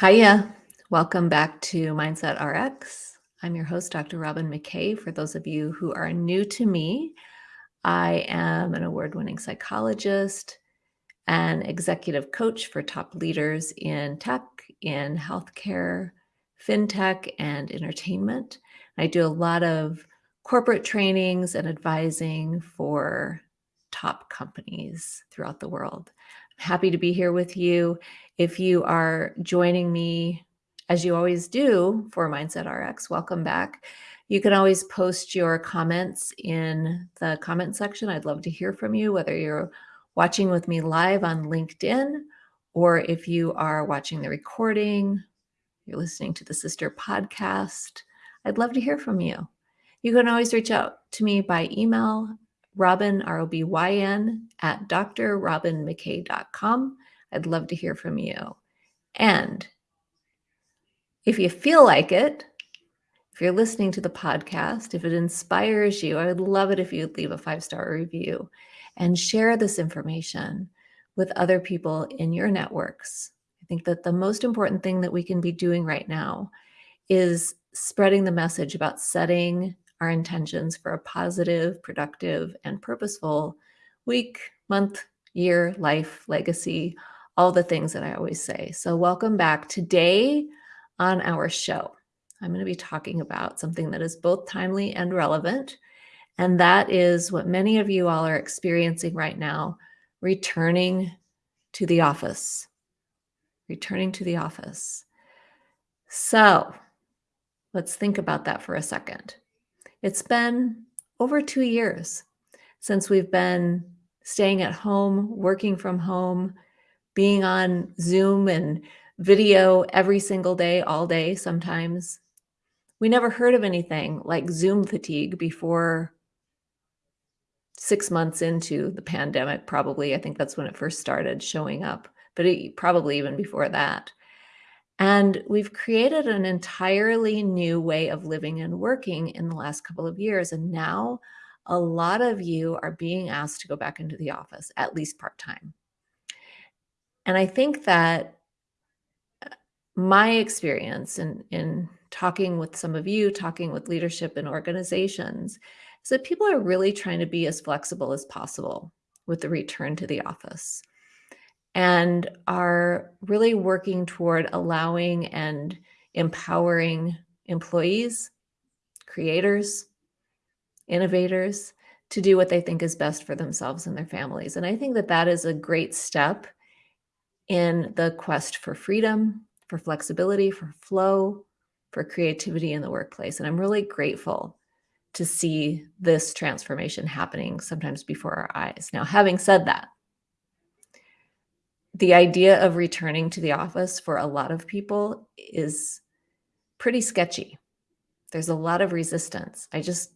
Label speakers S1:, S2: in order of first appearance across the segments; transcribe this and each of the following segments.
S1: Hiya. Welcome back to Mindset RX. I'm your host, Dr. Robyn McKay. For those of you who are new to me, I am an award winning psychologist and executive coach for top leaders in tech, in healthcare, fintech, and entertainment. I do a lot of corporate trainings and advising for top companies throughout the world. Happy to be here with you. If you are joining me, as you always do for Mindset RX, welcome back. You can always post your comments in the comment section. I'd love to hear from you, whether you're watching with me live on LinkedIn or if you are watching the recording, you're listening to the sister podcast. I'd love to hear from you. You can always reach out to me by email, Robyn, R-O-B-Y-N, at drrobynmckay.com. I'd love to hear from you. And if you feel like it, if you're listening to the podcast, if it inspires you, I would love it if you'd leave a five star review and share this information with other people in your networks. I think that the most important thing that we can be doing right now is spreading the message about setting our intentions for a positive, productive, and purposeful week, month, year, life, legacy, all the things that I always say. So, welcome back. Today on our show, I'm going to be talking about something that is both timely and relevant. And that is what many of you all are experiencing right now returning to the office. Returning to the office. So, let's think about that for a second. It's been over two years since we've been staying at home, working from home, being on Zoom and video every single day, all day sometimes. We never heard of anything like Zoom fatigue before six months into the pandemic, probably. I think that's when it first started showing up, but it, probably even before that. And we've created an entirely new way of living and working in the last couple of years. And now a lot of you are being asked to go back into the office, at least part time. And I think that uh, my experience in, in talking with some of you, talking with leadership and organizations, is that people are really trying to be as flexible as possible with the return to the office and are really working toward allowing and empowering employees, creators, innovators to do what they think is best for themselves and their families. And I think that that is a great step in the quest for freedom, for flexibility, for flow, for creativity in the workplace. And I'm really grateful to see this transformation happening sometimes before our eyes. Now, having said that, the idea of returning to the office for a lot of people is pretty sketchy. There's a lot of resistance. I just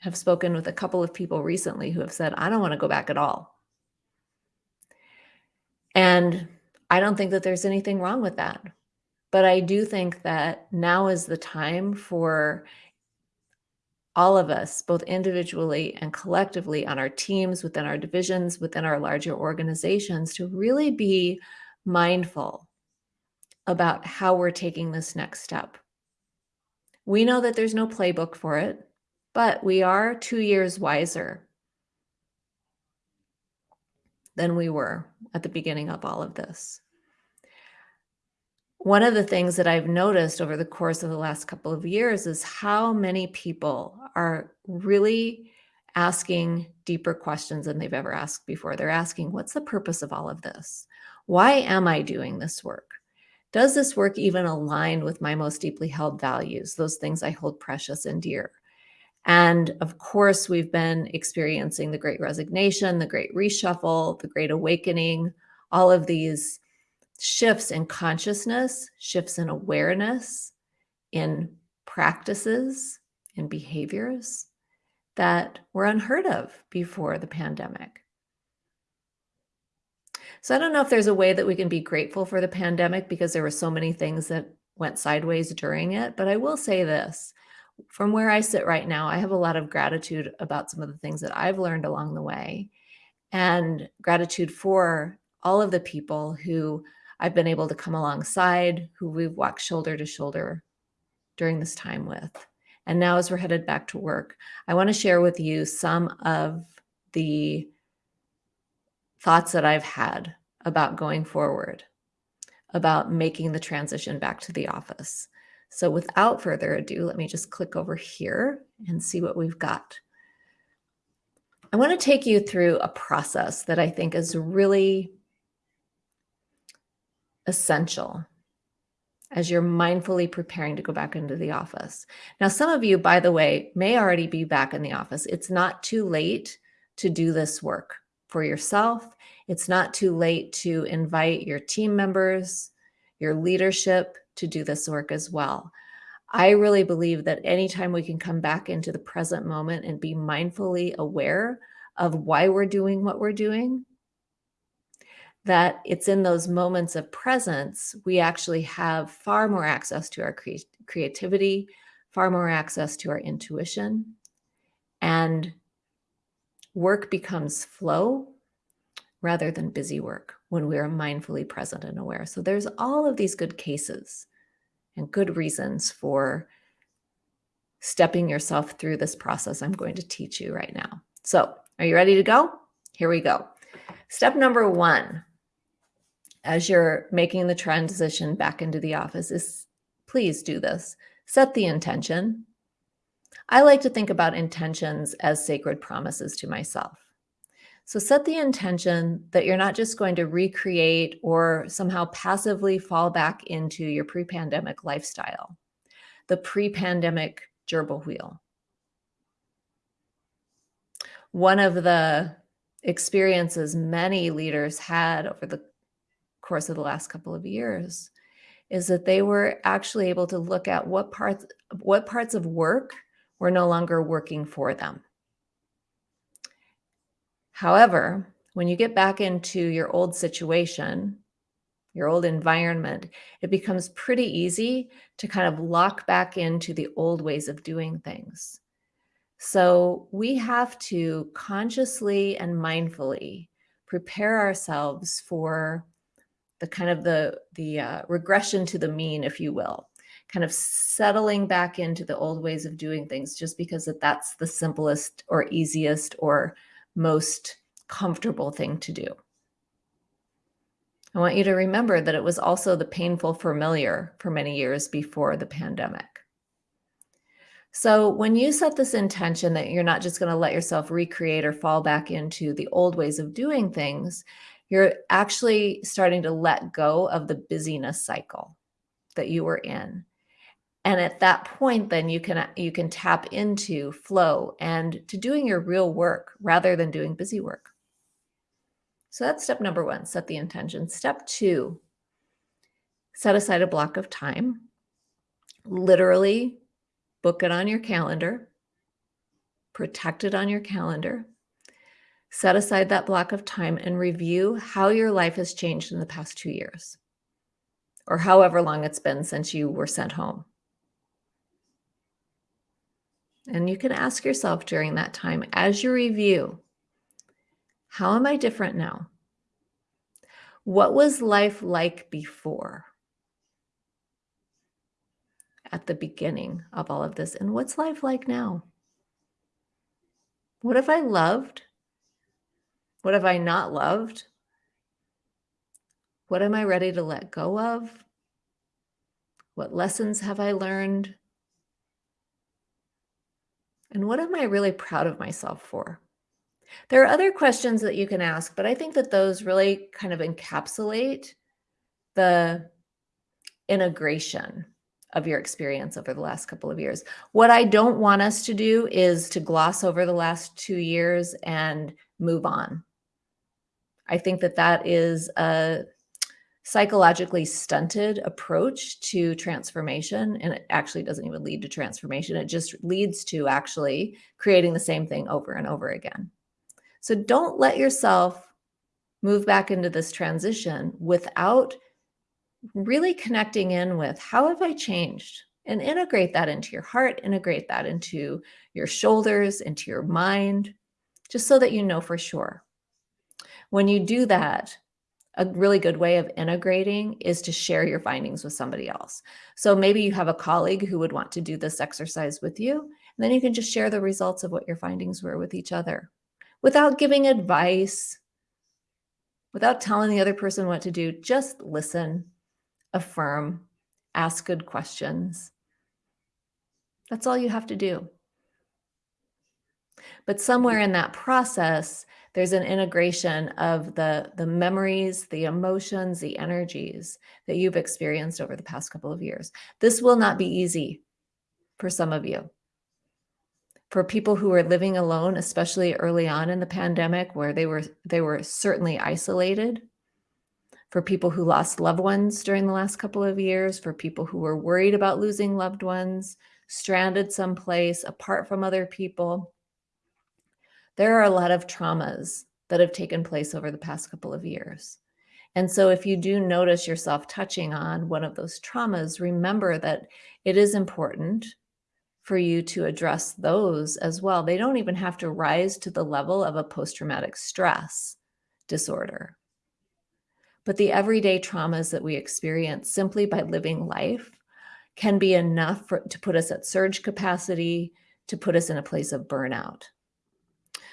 S1: have spoken with a couple of people recently who have said, I don't want to go back at all. And I don't think that there's anything wrong with that. But I do think that now is the time for all of us, both individually and collectively on our teams, within our divisions, within our larger organizations, to really be mindful about how we're taking this next step. We know that there's no playbook for it, but we are two years wiser than we were at the beginning of all of this. One of the things that I've noticed over the course of the last couple of years is how many people are really asking deeper questions than they've ever asked before. They're asking, what's the purpose of all of this? Why am I doing this work? Does this work even align with my most deeply held values, those things I hold precious and dear? And of course, we've been experiencing the great resignation, the great reshuffle, the great awakening, all of these shifts in consciousness, shifts in awareness, in practices, in behaviors that were unheard of before the pandemic. So I don't know if there's a way that we can be grateful for the pandemic because there were so many things that went sideways during it. But I will say this from where I sit right now, I have a lot of gratitude about some of the things that I've learned along the way and gratitude for all of the people who I've been able to come alongside, who we've walked shoulder to shoulder during this time with. And now, as we're headed back to work, I want to share with you some of the thoughts that I've had about going forward, about making the transition back to the office. So, without further ado, let me just click over here and see what we've got. I want to take you through a process that I think is really essential as you're mindfully preparing to go back into the office. Now, some of you, by the way, may already be back in the office. It's not too late to do this work for yourself. It's not too late to invite your team members, your leadership to do this work as well. I really believe that anytime we can come back into the present moment and be mindfully aware of why we're doing what we're doing, that it's in those moments of presence, we actually have far more access to our cre- creativity, far more access to our intuition, and work becomes flow rather than busy work when we are mindfully present and aware. So there's all of these good cases and good reasons for stepping yourself through this process I'm going to teach you right now. So, are you ready to go? Here we go. Step number one, as you're making the transition back into the office, is please do this. Set the intention. I like to think about intentions as sacred promises to myself. So set the intention that you're not just going to recreate or somehow passively fall back into your pre pandemic lifestyle, the pre pandemic gerbil wheel. One of the experiences many leaders had over the course of the last couple of years is that they were actually able to look at what parts what parts of work were no longer working for them However, when you get back into your old situation, your old environment, it becomes pretty easy to kind of lock back into the old ways of doing things. So we have to consciously and mindfully prepare ourselves for the kind of the the uh, regression to the mean, if you will, kind of settling back into the old ways of doing things, just because that that's the simplest or easiest or most comfortable thing to do. I want you to remember that it was also the painful familiar for many years before the pandemic. So, when you set this intention that you're not just going to let yourself recreate or fall back into the old ways of doing things, you're actually starting to let go of the busyness cycle that you were in. And at that point then you can you can tap into flow and to doing your real work rather than doing busy work. So that's step number one set the intention. Step two set aside a block of time. Literally book it on your calendar. Protect it on your calendar set aside that block of time and review how your life has changed in the past two years or however long it's been since you were sent home and you can ask yourself during that time as you review how am I different now? What was life like before? At the beginning of all of this. And what's life like now? What have I loved? What have I not loved? What am I ready to let go of? What lessons have I learned? And what am I really proud of myself for? There are other questions that you can ask, but I think that those really kind of encapsulate the integration of your experience over the last couple of years. What I don't want us to do is to gloss over the last two years and move on. I think that that is a psychologically stunted approach to transformation and it actually doesn't even lead to transformation. It just leads to actually creating the same thing over and over again. So don't let yourself move back into this transition without really connecting in with how have i changed? And integrate that into your heart integrate that into your shoulders into your mind just so that you know for sure when you do that a really good way of integrating is to share your findings with somebody else. So maybe you have a colleague who would want to do this exercise with you, and then you can just share the results of what your findings were with each other without giving advice, without telling the other person what to do. Just listen, affirm, ask good questions. That's all you have to do. But somewhere in that process, there's an integration of the, the memories, the emotions, the energies that you've experienced over the past couple of years. This will not be easy for some of you. For people who are living alone, especially early on in the pandemic, where they were they were certainly isolated, for people who lost loved ones during the last couple of years, for people who were worried about losing loved ones, stranded someplace apart from other people, there are a lot of traumas that have taken place over the past couple of years. And so if you do notice yourself touching on one of those traumas, remember that it is important for you to address those as well. They don't even have to rise to the level of a post-traumatic stress disorder. But the everyday traumas that we experience simply by living life can be enough for, to put us at surge capacity, to put us in a place of burnout.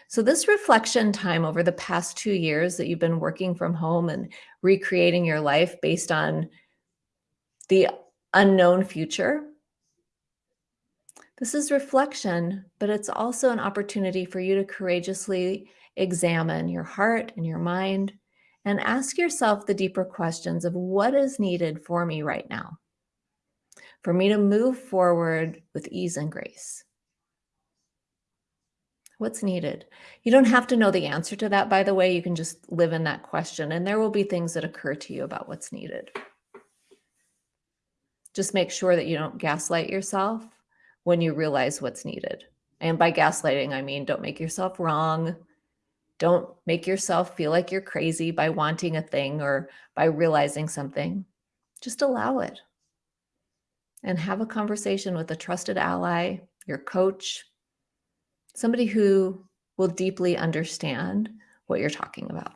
S1: So this reflection time over the past two years that you've been working from home and recreating your life based on the unknown future, this is reflection, but it's also an opportunity for you to courageously examine your heart and your mind and ask yourself the deeper questions of what is needed for me right now, for me to move forward with ease and grace. What's needed? You don't have to know the answer to that, by the way. You can just live in that question, and there will be things that occur to you about what's needed. Just make sure that you don't gaslight yourself when you realize what's needed. And by gaslighting, I mean don't make yourself wrong. Don't make yourself feel like you're crazy by wanting a thing or by realizing something. Just allow it and have a conversation with a trusted ally, your coach, somebody who will deeply understand what you're talking about.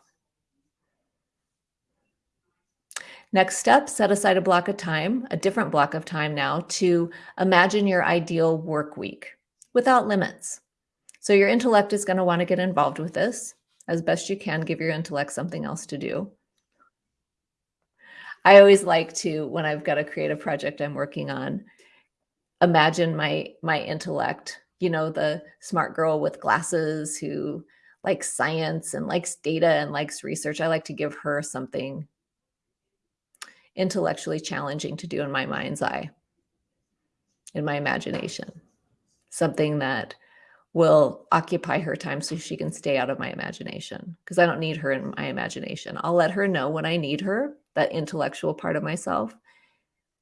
S1: Next step, set aside a block of time, a different block of time now to imagine your ideal work week without limits. So your intellect is going to want to get involved with this as best you can, give your intellect something else to do. I always like to, when I've got a creative project I'm working on, imagine my my intellect you know, the smart girl with glasses who likes science and likes data and likes research. I like to give her something intellectually challenging to do in my mind's eye, in my imagination, something that will occupy her time so she can stay out of my imagination because I don't need her in my imagination. I'll let her know when I need her, that intellectual part of myself.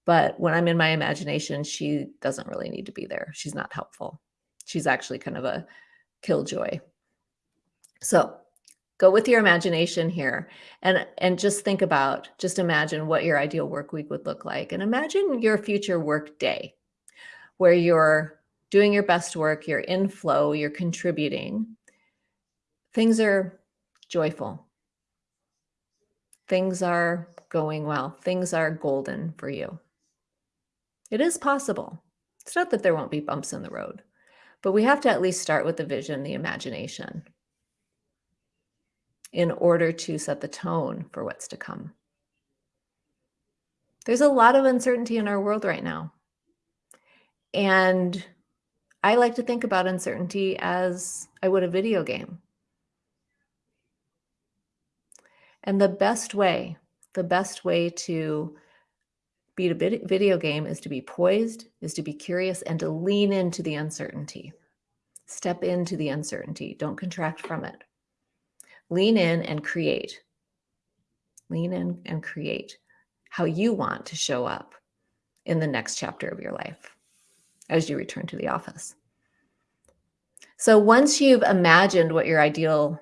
S1: But when I'm in my imagination, she doesn't really need to be there. She's not helpful she's actually kind of a killjoy. So go with your imagination here and and just think about just imagine what your ideal work week would look like and imagine your future work day where you're doing your best work you're in flow you're contributing. Things are joyful. Things are going well. Things are golden for you. It is possible. It's not that there won't be bumps in the road but we have to at least start with the vision, the imagination, in order to set the tone for what's to come. There's a lot of uncertainty in our world right now. And I like to think about uncertainty as I would a video game. And the best way, the best way to beat a video game is to be poised, is to be curious, and to lean into the uncertainty. Step into the uncertainty. Don't contract from it. Lean in and create. Lean in and create how you want to show up in the next chapter of your life as you return to the office. So once you've imagined what your ideal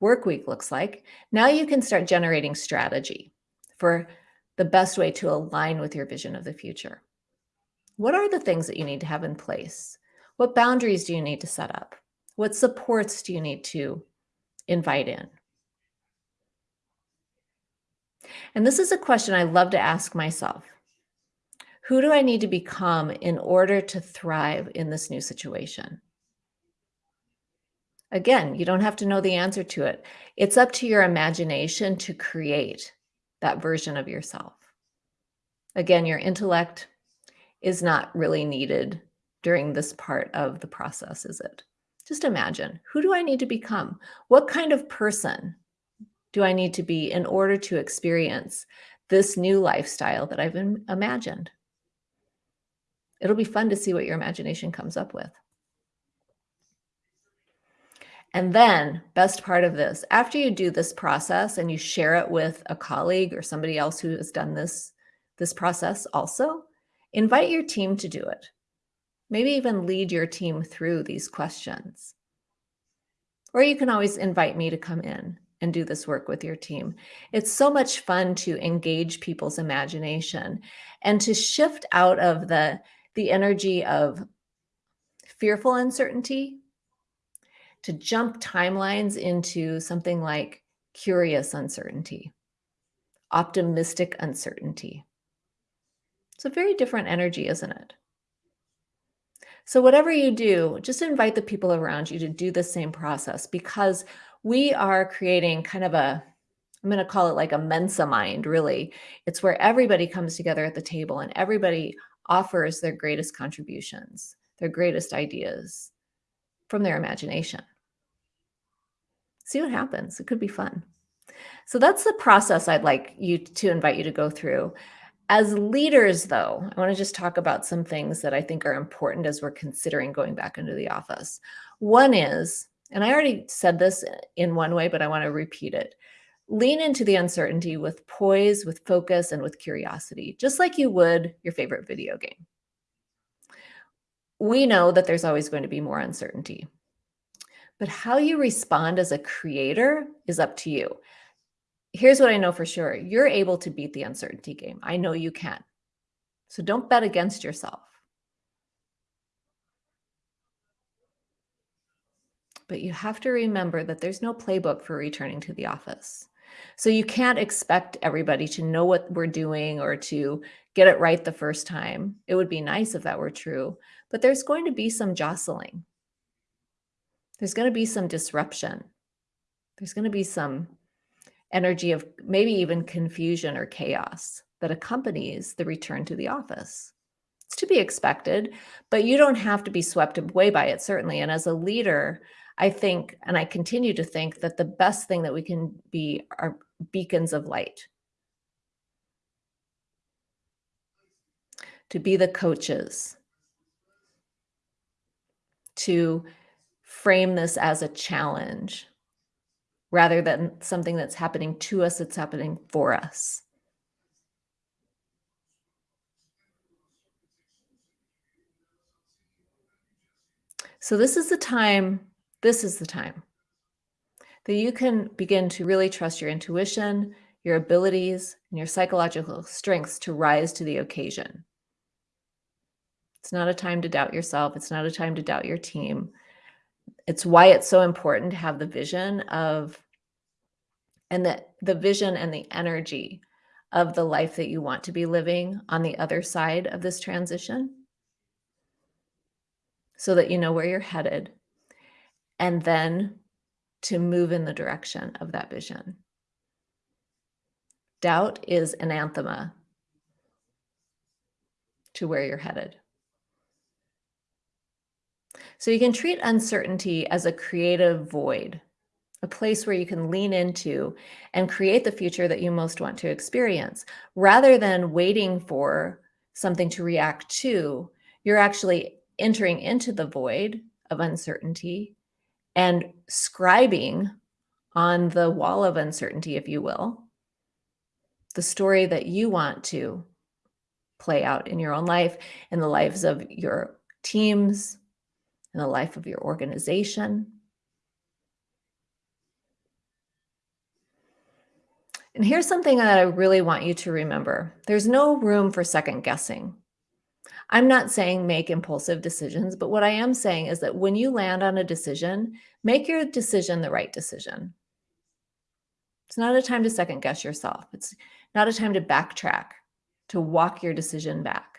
S1: work week looks like, now you can start generating strategy for the best way to align with your vision of the future. What are the things that you need to have in place? What boundaries do you need to set up? What supports do you need to invite in? And this is a question I love to ask myself. Who do I need to become in order to thrive in this new situation? Again, you don't have to know the answer to it. It's up to your imagination to create that version of yourself. Again, your intellect is not really needed during this part of the process, is it? Just imagine, who do I need to become? What kind of person do I need to be in order to experience this new lifestyle that I've imagined? It'll be fun to see what your imagination comes up with. And then, best part of this, after you do this process and you share it with a colleague or somebody else who has done this, this process also, invite your team to do it. Maybe even lead your team through these questions. Or you can always invite me to come in and do this work with your team. It's so much fun to engage people's imagination and to shift out of the, the energy of fearful uncertainty to jump timelines into something like curious uncertainty, optimistic uncertainty. It's a very different energy, isn't it? So whatever you do, just invite the people around you to do the same process because we are creating kind of a, I'm going to call it like a Mensa mind, really. It's where everybody comes together at the table and everybody offers their greatest contributions, their greatest ideas from their imagination see what happens. It could be fun. So that's the process I'd like you to invite you to go through. As leaders, though, I want to just talk about some things that I think are important as we're considering going back into the office. One is, and I already said this in one way, but I want to repeat it. Lean into the uncertainty with poise, with focus, and with curiosity, just like you would your favorite video game. We know that there's always going to be more uncertainty. But how you respond as a creator is up to you. Here's what I know for sure. You're able to beat the uncertainty game. I know you can. So don't bet against yourself. But you have to remember that there's no playbook for returning to the office. So you can't expect everybody to know what we're doing or to get it right the first time. It would be nice if that were true, but there's going to be some jostling there's going to be some disruption. There's going to be some energy of maybe even confusion or chaos that accompanies the return to the office. It's to be expected, but you don't have to be swept away by it, certainly. And as a leader, I think, and I continue to think that the best thing that we can be are beacons of light. To be the coaches, to frame this as a challenge rather than something that's happening to us, it's happening for us. So this is the time, this is the time that you can begin to really trust your intuition, your abilities, and your psychological strengths to rise to the occasion. It's not a time to doubt yourself. It's not a time to doubt your team it's why it's so important to have the vision of and the the vision and the energy of the life that you want to be living on the other side of this transition so that you know where you're headed and then to move in the direction of that vision. Doubt is anathema to where you're headed. So you can treat uncertainty as a creative void, a place where you can lean into and create the future that you most want to experience. Rather than waiting for something to react to, you're actually entering into the void of uncertainty and scribing on the wall of uncertainty, if you will, the story that you want to play out in your own life, in the lives of your teams, in the life of your organization. And here's something that I really want you to remember. There's no room for second guessing. I'm not saying make impulsive decisions, but what I am saying is that when you land on a decision, make your decision the right decision. It's not a time to second guess yourself. It's not a time to backtrack, to walk your decision back.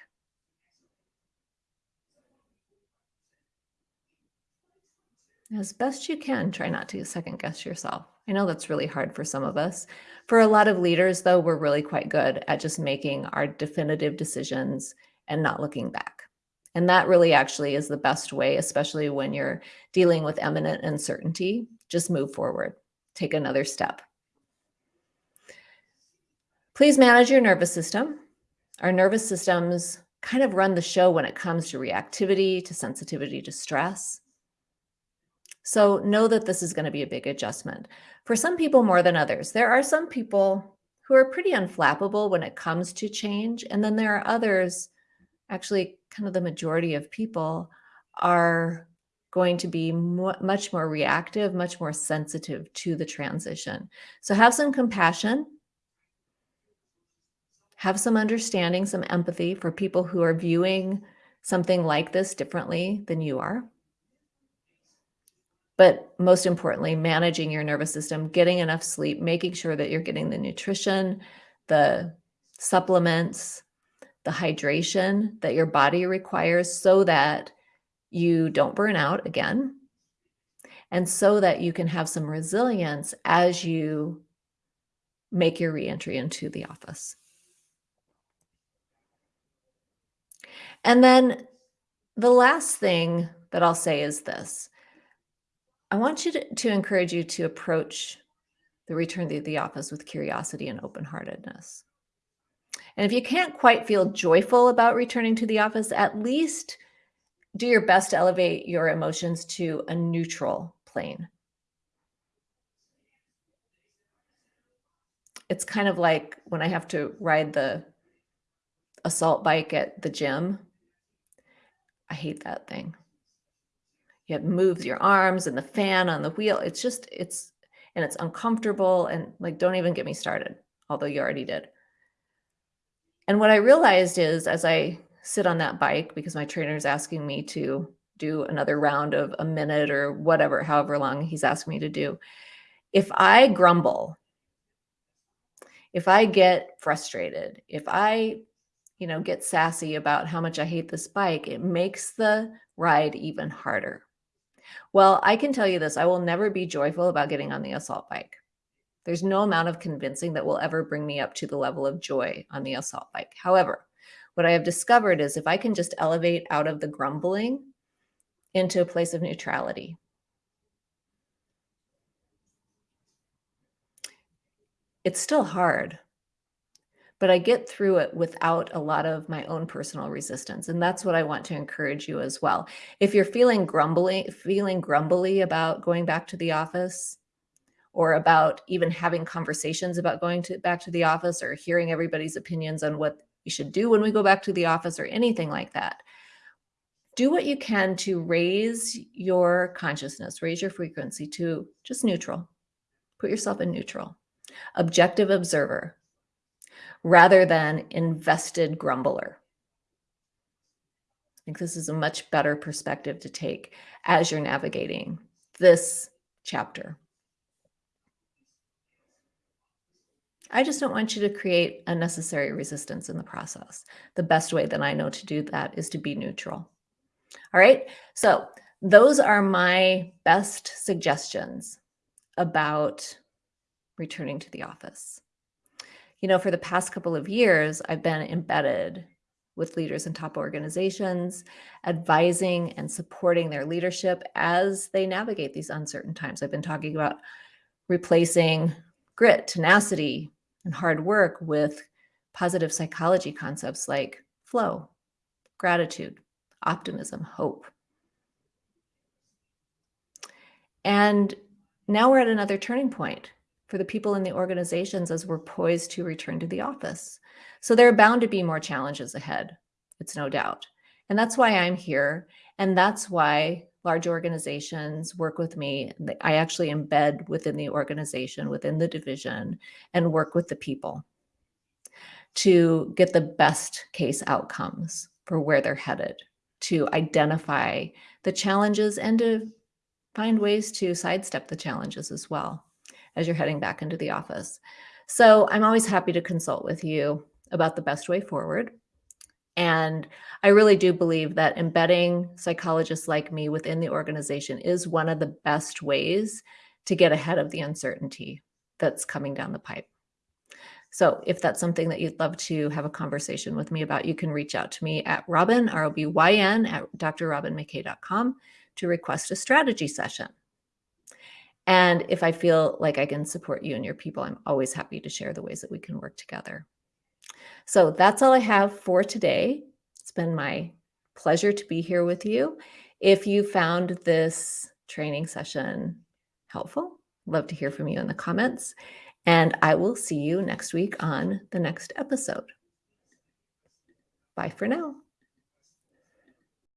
S1: As best you can, try not to second guess yourself. I know that's really hard for some of us. For a lot of leaders, though, we're really quite good at just making our definitive decisions and not looking back. And that really actually is the best way, especially when you're dealing with imminent uncertainty. Just move forward, take another step. Please manage your nervous system. Our nervous systems kind of run the show when it comes to reactivity, to sensitivity to stress. So know that this is going to be a big adjustment. For some people more than others, there are some people who are pretty unflappable when it comes to change. And then there are others, actually kind of the majority of people are going to be much more reactive, much more sensitive to the transition. So have some compassion, have some understanding, some empathy for people who are viewing something like this differently than you are but most importantly, managing your nervous system, getting enough sleep, making sure that you're getting the nutrition, the supplements, the hydration that your body requires so that you don't burn out again and so that you can have some resilience as you make your reentry into the office. And then the last thing that I'll say is this I want you to, to encourage you to approach the return to the office with curiosity and open-heartedness. And if you can't quite feel joyful about returning to the office, at least do your best to elevate your emotions to a neutral plane. It's kind of like when I have to ride the assault bike at the gym. I hate that thing you have moves your arms and the fan on the wheel. It's just, it's, and it's uncomfortable and like, don't even get me started, although you already did. And what I realized is as I sit on that bike, because my trainer is asking me to do another round of a minute or whatever, however long he's asking me to do, if I grumble, if I get frustrated, if I, you know, get sassy about how much I hate this bike, it makes the ride even harder. Well, I can tell you this, I will never be joyful about getting on the assault bike. There's no amount of convincing that will ever bring me up to the level of joy on the assault bike. However, what I have discovered is if I can just elevate out of the grumbling into a place of neutrality, it's still hard but I get through it without a lot of my own personal resistance. And that's what I want to encourage you as well. If you're feeling grumbly, feeling grumbly about going back to the office or about even having conversations about going to back to the office or hearing everybody's opinions on what you should do when we go back to the office or anything like that, do what you can to raise your consciousness, raise your frequency to just neutral. Put yourself in neutral. Objective observer rather than invested grumbler. I think this is a much better perspective to take as you're navigating this chapter. I just don't want you to create unnecessary resistance in the process. The best way that I know to do that is to be neutral. All right, so those are my best suggestions about returning to the office you know, for the past couple of years, I've been embedded with leaders in top organizations, advising and supporting their leadership as they navigate these uncertain times. I've been talking about replacing grit, tenacity, and hard work with positive psychology concepts like flow, gratitude, optimism, hope. And now we're at another turning point for the people in the organizations as we're poised to return to the office. So there are bound to be more challenges ahead. It's no doubt. And that's why I'm here. And that's why large organizations work with me. I actually embed within the organization, within the division, and work with the people to get the best case outcomes for where they're headed, to identify the challenges and to find ways to sidestep the challenges as well. As you're heading back into the office. So I'm always happy to consult with you about the best way forward. And I really do believe that embedding psychologists like me within the organization is one of the best ways to get ahead of the uncertainty that's coming down the pipe. So if that's something that you'd love to have a conversation with me about, you can reach out to me at Robyn, R-O-B-Y-N, at drrobynmckay.com to request a strategy session. And if I feel like I can support you and your people, I'm always happy to share the ways that we can work together. So that's all I have for today. It's been my pleasure to be here with you. If you found this training session helpful, love to hear from you in the comments. And I will see you next week on the next episode. Bye for now.